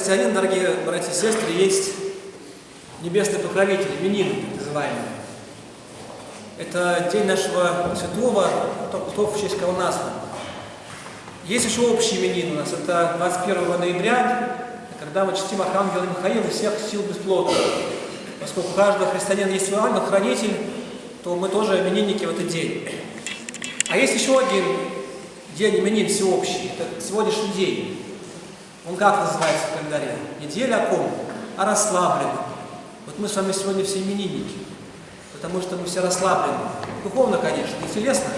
Христианина, дорогие братья и сестры, есть небесный покровитель, именины так называемые. Это день нашего святого, кто в честь кого назван. Есть еще общий именин у нас, это 21 ноября, когда мы чтим Архангела Михаила всех сил бесплодных. Поскольку у каждого христианина есть свой ангел-хранитель, то мы тоже именинники в этот день. А есть еще один день именин всеобщий, это сегодняшний день. Он как называется в календаре? Неделя о ком? О расслабленном. Вот мы с вами сегодня все именинники, потому что мы все расслаблены. Духовно, конечно, и телесно.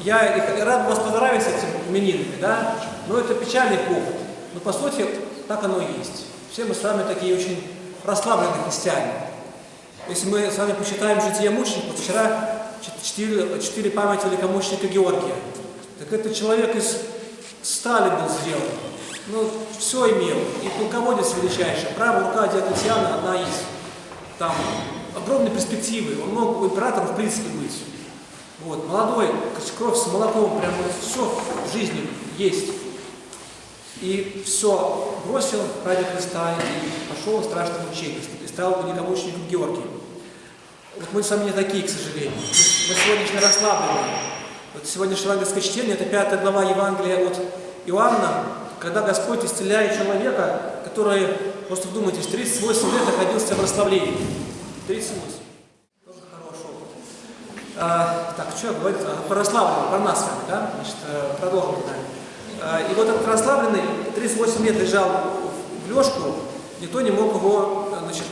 Я рад вас поздравить с этим именинами, да? Но это печальный повод. Но по сути, так оно и есть. Все мы с вами такие очень расслабленные христиане. Если мы с вами почитаем житие мучеников, вчера чтили, чтили память великомученика Георгия. Так это человек из стали был сделан. Ну, все имел. И полководец величайший. Правая рука Диоклетиана одна из. Там огромные перспективы. Он мог императором в принципе быть. Вот, молодой, кровь с молоком, прям вот все в жизни есть. И все бросил ради Христа и пошел в страшное мучение, и стал великомучеником Георгием. Вот мы с вами не такие, к сожалению. Мы сегодняшние расслаблены. Вот сегодняшнее евангельское чтение, это пятая глава Евангелия от Иоанна, когда Господь исцеляет человека, который, просто вдумайтесь, 38 лет находился в расслаблении. 38. Тоже хороший опыт. А, так, что я говорю? А, про расслабленного, про нас вами, да? Значит, э, продолжим. Да. И вот этот расслабленный 38 лет лежал в лёжку, никто не мог его, значит,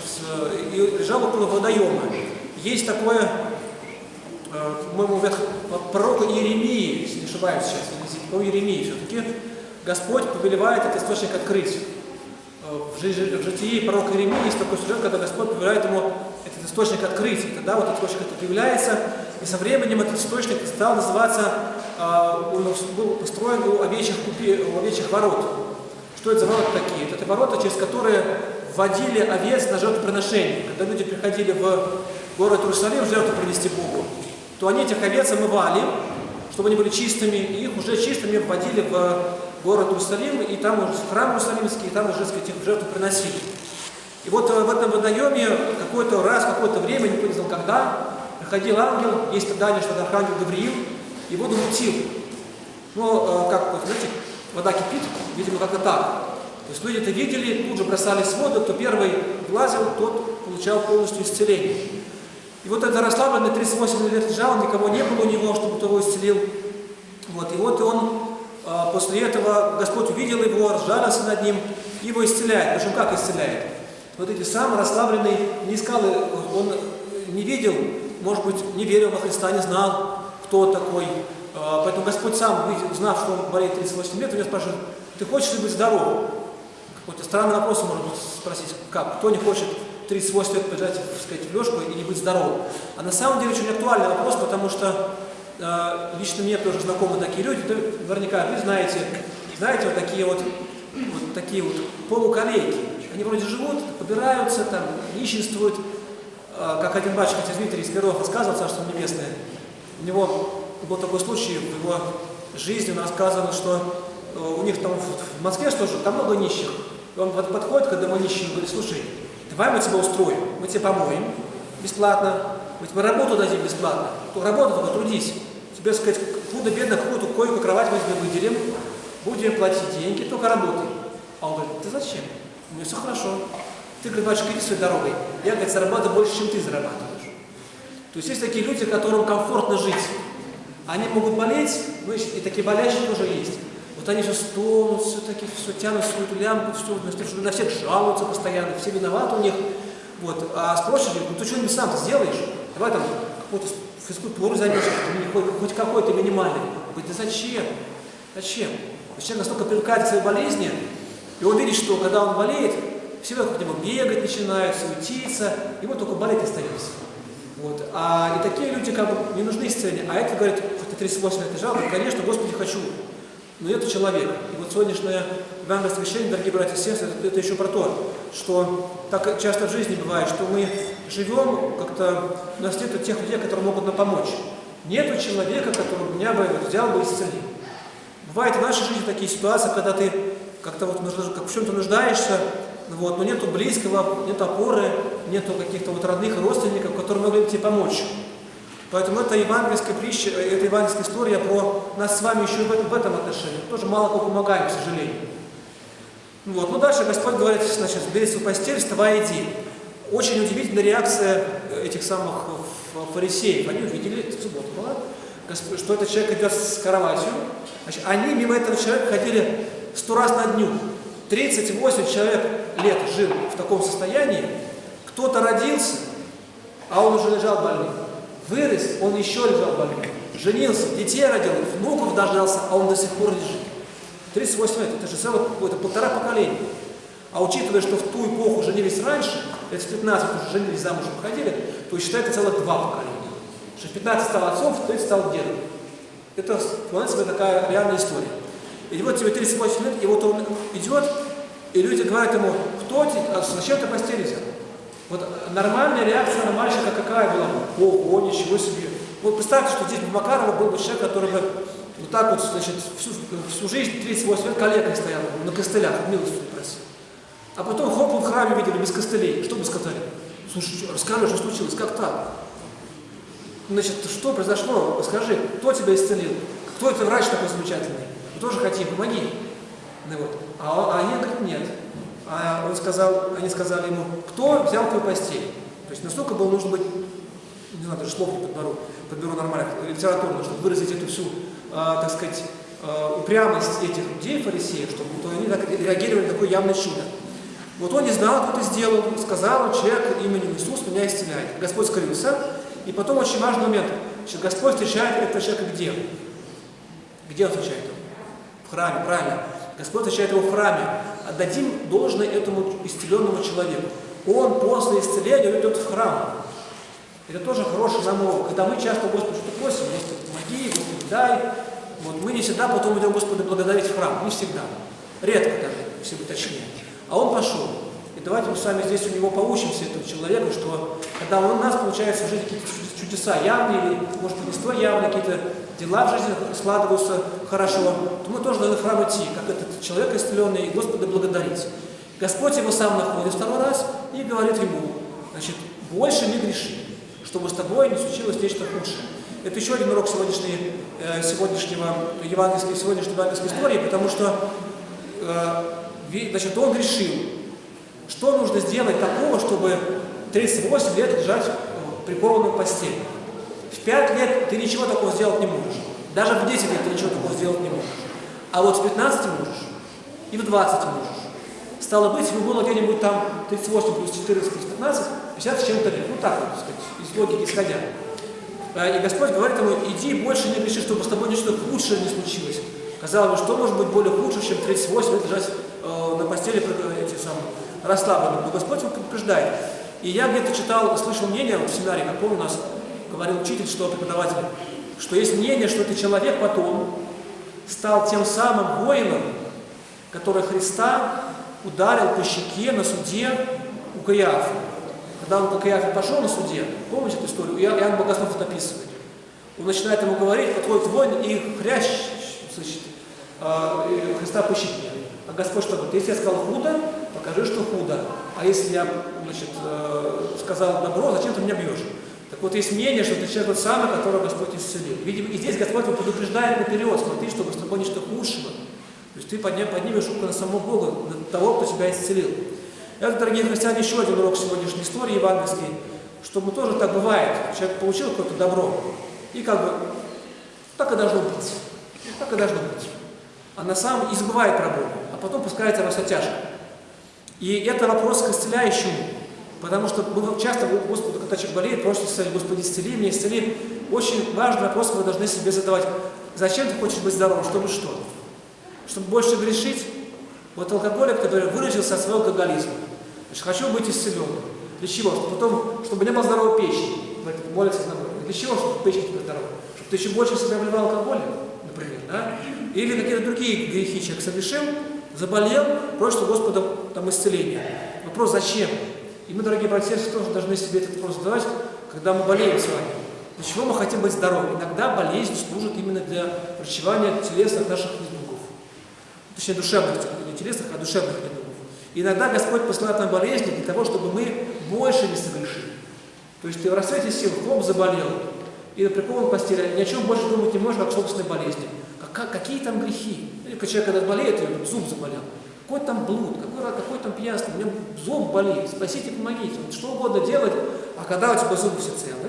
и лежал около водоема. Есть такое, по-моему, пророка Иеремии, если не ошибаюсь сейчас, по Иеремии все-таки, Господь повелевает этот источник открыть. В, житии пророка Иеремии есть такой сюжет, когда Господь повелевает ему этот источник открыть. И тогда вот этот источник это появляется, и со временем этот источник стал называться, он был построен у овечьих, купи, у овечьих ворот. Что это за ворота такие? Это ворота, через которые вводили овец на жертвоприношение. Когда люди приходили в город Иерусалим жертву принести Богу, то они этих овец омывали, чтобы они были чистыми, и их уже чистыми вводили в город Иерусалим, и там уже храм Иерусалимский, и там уже, сказать, их жертву приносили. И вот в этом водоеме какой-то раз, какое-то время, не знал когда, приходил ангел, есть предание, что это архангел Гавриил, и воду мутил. Ну, как, вот, знаете, вода кипит, видимо, как-то так. То есть люди это видели, тут же бросались в воду, кто первый влазил, тот получал полностью исцеление. И вот этот расслабленный 38 лет лежал, никого не было у него, чтобы того исцелил. Вот, и вот он, после этого Господь увидел его, разжалился над ним, его исцеляет. Причем как исцеляет? Вот эти сам расслабленный не искал, он не видел, может быть, не верил во Христа, не знал, кто такой. Поэтому Господь сам, знав, что он болеет 38 лет, у него спрашивает, ты хочешь ли быть здоровым? Какой-то странный вопрос можно спросить, как? Кто не хочет 38 лет лежать, так сказать, в лёжку и не быть здоровым? А на самом деле очень актуальный вопрос, потому что лично мне тоже знакомы такие люди, да, наверняка вы знаете, знаете, вот такие вот, вот такие вот полуколейки. Они вроде живут, побираются, там, нищенствуют, э, как один батюшка Дмитрий из Перов рассказывал, Царство Небесное. У него был такой случай в его жизни, он рассказывал, что у них там в Москве что же, там много нищих. И он подходит к одному нищему и говорит, слушай, давай мы тебя устроим, мы тебя помоем бесплатно, мы тебе работу дадим бесплатно, то работа только трудись. Тебе, сказать, худо-бедно какую-то койку, кровать мы тебе выделим, будем платить деньги, только работай. А он говорит, ты зачем? У меня все хорошо. Ты, говорит, батюшка, иди своей дорогой. Я, говорит, зарабатываю больше, чем ты зарабатываешь. То есть есть такие люди, которым комфортно жить. Они могут болеть, ну и такие болящие тоже есть. Вот они все стонут, все-таки все тянут свою эту лямку, все, на всех жалуются постоянно, все виноваты у них. Вот. А спросишь, ну ты что-нибудь сам сделаешь? Давай там какую-то физкультуру займешься, хоть, хоть какой-то минимальный. Он говорит, да зачем? Зачем? Человек настолько привыкает к своей болезни, и он видит, что когда он болеет, все вокруг него бегать начинают, суетиться, ему только болеть остается. Вот. А и такие люди как бы не нужны исцеления. А это говорит, хоть ты 38 лет лежал, конечно, Господи, хочу но это человек. И вот сегодняшнее евангельское священие, дорогие братья и сестры, это, это еще про то, что так часто в жизни бывает, что мы живем, как-то у нас нет тех людей, которые могут нам помочь. Нету человека, который меня бы взял бы и исцелил. Бывает в нашей жизни такие ситуации, когда ты как-то вот как в чем-то нуждаешься, вот, но нету близкого, нет опоры, нету каких-то вот родных родственников, которые могли бы тебе помочь. Поэтому это евангельская притча, э, это евангельская история про нас с вами еще в этом, в этом отношении. Тоже мало кого помогаем, к сожалению. Вот. Ну дальше Господь говорит, значит, бери свою постель, вставай, иди. Очень удивительная реакция этих самых фарисеев. Они увидели, это суббота была, что этот человек идет с кроватью. Значит, они мимо этого человека ходили сто раз на дню. 38 человек лет жил в таком состоянии. Кто-то родился, а он уже лежал больным. Вырос, он еще лежал больным. Женился, детей родил, внуков дождался, а он до сих пор лежит. 38 лет, это же целое, это полтора поколения. А учитывая, что в ту эпоху женились раньше, это с 15 уже женились, замуж выходили, то считается целых два поколения. Что 15 стал отцом, в 30 стал дедом. Это, понимаете, такая реальная история. И вот тебе 38 лет, и вот он идет, и люди говорят ему, кто ты, а зачем ты постели взял? Вот нормальная реакция на мальчика какая была? Ого, ничего себе. Вот представьте, что здесь Макарова был бы человек, который бы вот так вот, значит, всю, всю жизнь, 38 лет, коллегой стоял на костылях, милостью просил. А потом хоп, в храме видели без костылей. Что бы сказали? Слушай, расскажи, что случилось, как так? Значит, что произошло? Скажи, кто тебя исцелил? Кто это врач такой замечательный? Мы тоже хотим, помоги. Ну, вот. а, а они говорят, нет. А он сказал, они сказали ему, кто взял твою постель? То есть настолько было нужно быть, не знаю, даже слов не подберу, подберу нормально, литературно, чтобы выразить эту всю, э, так сказать, э, упрямость этих людей, фарисеев, чтобы то они так реагировали на такое явное чудо. Вот он не знал, кто это сделал, сказал человек именем Иисус меня исцеляет. Господь скрылся, и потом очень важный момент. Значит, Господь встречает этого человека где? Где он встречает его? В храме, правильно. Господь встречает его в храме. Отдадим должное этому исцеленному человеку. Он после исцеления идет в храм. Это тоже хороший нам урок. Когда мы часто Господу что-то просим, Господи, помоги, дай. Вот мы не всегда потом идем Господа благодарить в храм. Не всегда. Редко даже, если быть точнее. А он пошел. И давайте мы с вами здесь у него поучимся, этого человека, что когда у нас получается в жизни какие-то чудеса явные, или, может быть, не столь явные, какие-то дела в жизни складываются хорошо, то мы тоже должны в храм идти, как этот человек исцеленный, и Господа благодарить. Господь его сам находит второй раз и говорит ему, значит, больше не греши, чтобы с тобой не случилось нечто худшее. Это еще один урок сегодняшней, э, сегодняшнего евангельской, сегодняшней евангельской истории, потому что э, значит, он грешил. Что нужно сделать такого, чтобы 38 лет лежать прикованным к постели? В 5 лет ты ничего такого сделать не можешь. Даже в 10 лет ты ничего такого сделать не можешь. А вот в 15 можешь, и в 20 можешь. Стало быть, ему было где-нибудь там 38 плюс 14 плюс 15, 50 с чем-то лет. Ну так так сказать, из логики исходя. А, и Господь говорит ему, иди больше не греши, чтобы с тобой ничто худшее не случилось. Казалось бы, что может быть более худше, чем 38 лет лежать э, на постели эти самые, расслабленным. Но Господь его предупреждает. И я где-то читал, слышал мнение в семинаре, какой у нас говорил учитель, что преподаватель, что есть мнение, что этот человек потом стал тем самым воином, который Христа ударил по щеке на суде у Каиафа. Когда он по Каиафе пошел на суде, помните эту историю? Иоанн Богослов это описывает. Он начинает ему говорить, подходит воин и хрящ значит, э, Христа по щеке. А Господь что говорит? Если я сказал худо, покажи, что худо. А если я значит, э, сказал добро, зачем ты меня бьешь? Так вот, есть мнение, что ты человек тот самый, которого Господь исцелил. Видимо, и здесь Господь его предупреждает наперед, смотри, чтобы с тобой нечто худшего. То есть ты подним, поднимешь руку на самого Бога, на того, кто тебя исцелил. Это, дорогие христиане, еще один урок сегодняшней истории евангельской, чтобы тоже так бывает. Человек получил какое-то добро, и как бы так и должно быть. Так и должно быть. А на самом и забывает про Бога, а потом пускается во тяжко. И это вопрос к исцеляющему. Потому что мы часто Господу, когда человек болеет, просит исцелить, Господи, исцели меня, исцели. Очень важный вопрос вы должны себе задавать. Зачем ты хочешь быть здоровым? Чтобы что? Чтобы больше грешить? Вот алкоголик, который выразился от своего алкоголизма. Значит, хочу быть исцеленным. Для чего? Чтобы потом, чтобы у меня была здоровая печень. Молится на Для чего? Чтобы печень была здоровая. Чтобы ты еще больше себя вливал алкоголем, например. Да? Или какие-то другие грехи человек совершил, заболел, просит у Господа там исцеления. Вопрос, зачем? И мы, дорогие братья и тоже должны себе этот вопрос задавать, когда мы болеем с вами. Для чего мы хотим быть здоровыми? Иногда болезнь служит именно для врачевания телесных наших недугов. точнее душевных, не телесных, а душевных недугов. И иногда Господь посылает нам болезни для того, чтобы мы больше не совершили. То есть ты в рассвете сил, хлоп заболел, и прикован к постели, ни о чем больше думать не можешь, как собственной болезни. Как, какие там грехи? Или человек когда болеет, и зуб заболел. Какой там блуд, какой, какой там пьянство, у меня зуб болит, спасите, помогите. Вот что угодно делать, а когда у тебя зубы все целы,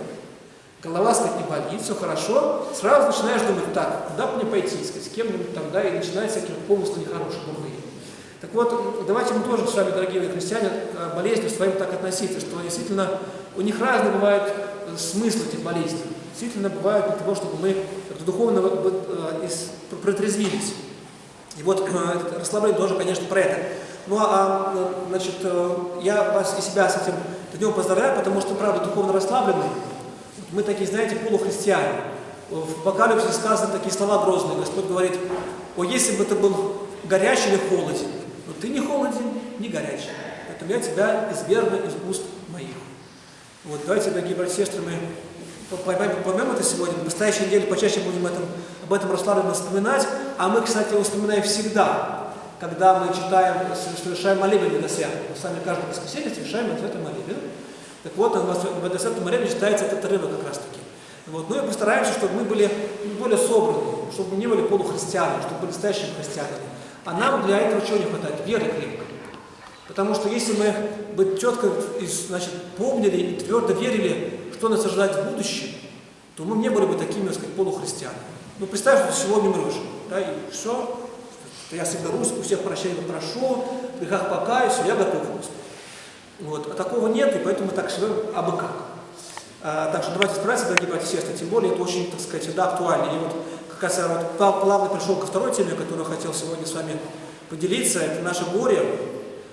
голова, сказать, не болит, все хорошо, сразу начинаешь думать, так, куда мне пойти, сказать, с кем-нибудь там, да, и начинаются всякие помыслы нехорошие, дурные. Так вот, давайте мы тоже с вами, дорогие христиане, к болезням своим так относиться, что действительно у них разные бывают смыслы этих болезней. Действительно бывают для того, чтобы мы духовно э, протрезвились. И вот э, расслабление тоже, конечно, про это. Ну а, значит, я вас и себя с этим днем поздравляю, потому что, правда, духовно расслаблены. Мы такие, знаете, полухристиане. В Апокалипсисе сказаны такие слова грозные. Господь говорит, о, если бы ты был горячий или холоден, но ты не холоден, не горячий. Поэтому я тебя извергну из уст моих. Вот, давайте, дорогие братья и сестры, мы это сегодня. В настоящей неделе почаще будем этом, об этом расслабленно вспоминать. А мы, кстати, его вспоминаем всегда, когда мы читаем, совершаем молебен Бедосвят. Мы сами каждое воскресенье совершаем это молебен. Так вот, в Бедосвятом молебне читается этот отрывок как раз таки. Вот. Ну и постараемся, чтобы мы были более собраны, чтобы мы не были полухристианами, чтобы были настоящими христианами. А нам для этого чего не хватает? Веры крепко. Потому что если мы бы четко значит, помнили и твердо верили, что нас ожидает в будущем, то мы не были бы такими, так сказать, полухристианами. Ну, представь, что сегодня умрешь, да, и все, я всегда русский, у всех прощения прошу, в грехах покаюсь, я готов, Господи. Вот. А такого нет, и поэтому мы так живем абы как. А, так что давайте справиться, дорогие братья и сестры, тем более это очень, так сказать, всегда актуально. И вот как раз я вот плавно пришел ко второй теме, которую хотел сегодня с вами поделиться, это наше горе.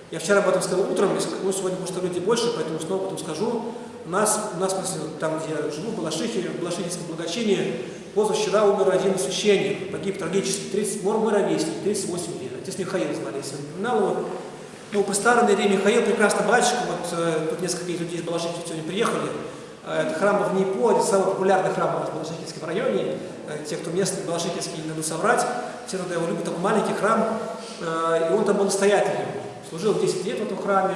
Я вчера об этом сказал утром, ну, сегодня, может, люди больше, поэтому снова потом скажу. Нас, у нас там, где я живу, в Балашихе, в Балашихинском благочинии, позавчера умер один священник, погиб трагически, 30, мор мой ровесник, 38 лет. Отец Михаил звали, если я напоминал его. Ну, по старой Илье Михаил, прекрасный батюшка, вот э, тут несколько людей из Балашихи сегодня приехали. Э, это храм в Нейпо, это самый популярный храм в Балашихинском районе. Э, те, кто местный, Балашихинский, не надо соврать, все туда его любят, такой маленький храм, э, и он там был настоятелем. Служил 10 лет в этом храме,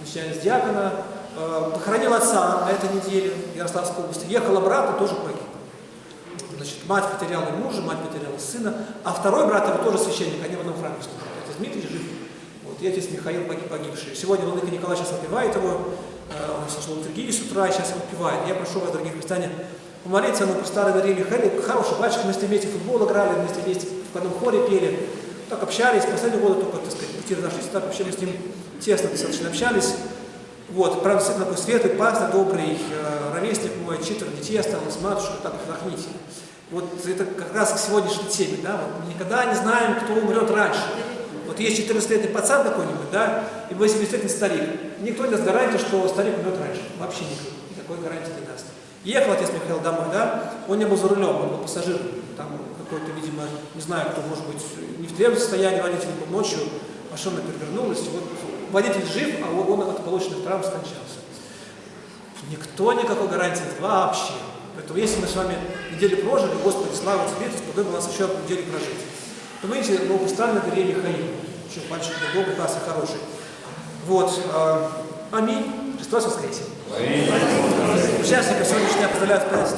начиная с диакона, похоронил отца на этой неделе в Ярославской области, ехал обратно, тоже погиб. Значит, мать потеряла мужа, мать потеряла сына, а второй брат его тоже священник, они в одном храме служат. Отец Дмитрий жив, вот, и отец Михаил погиб, погибший. Сегодня Владыка Николай сейчас отпевает его, он слушал литургию с утра, и сейчас его отпевает. Я прошу вас, дорогие христиане, помолиться, по старой Марии Михаиле, хороший батюшка, мы вместе футбол играли, вместе вместе в одном хоре пели, так общались, последние годы только, так сказать, пути разошлись, так вообще мы с ним тесно достаточно общались. Вот, правда, действительно такой светлый, пастор, добрый, э, ровесник мой, читер, детей осталось, матушка, так вдохните. Вот это как раз к сегодняшней теме, да, вот, мы никогда не знаем, кто умрет раньше. Вот есть 14-летний пацан какой-нибудь, да, и 80-летний старик. Никто не даст гарантии, что старик умрет раньше. Вообще никто. Никакой гарантии не даст. Ехал отец Михаил домой, да, он не был за рулем, он был пассажиром. Там какой-то, видимо, не знаю, кто, может быть, не в трезвом состоянии водитель был ночью, машина перевернулась, вот водитель жив, а он от полученных травм скончался. Никто никакой гарантии нет вообще. Поэтому если мы с вами неделю прожили, Господи, слава Тебе, Ты сподобил нас еще одну неделю прожить. То видите, новопоставленный Дарья Михаил, еще мальчик был добрый, классный, хороший. Вот. Аминь. Христос воскресе. Участников сегодняшнего поздравляю с